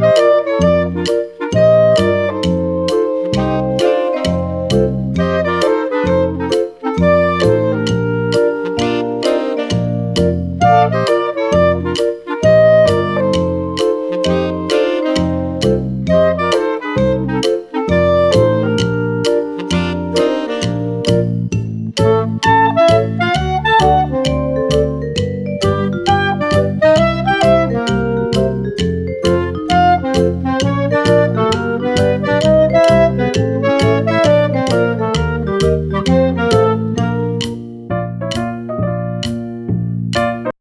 Música